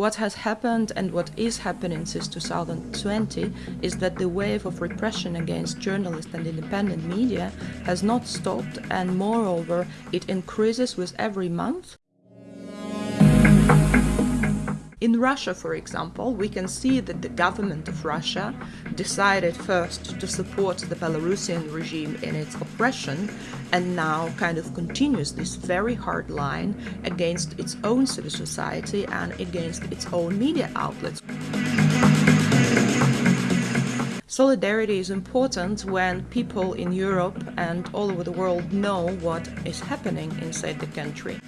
What has happened and what is happening since 2020 is that the wave of repression against journalists and independent media has not stopped and moreover it increases with every month in Russia, for example, we can see that the government of Russia decided first to support the Belarusian regime in its oppression and now kind of continues this very hard line against its own civil society and against its own media outlets. Solidarity is important when people in Europe and all over the world know what is happening inside the country.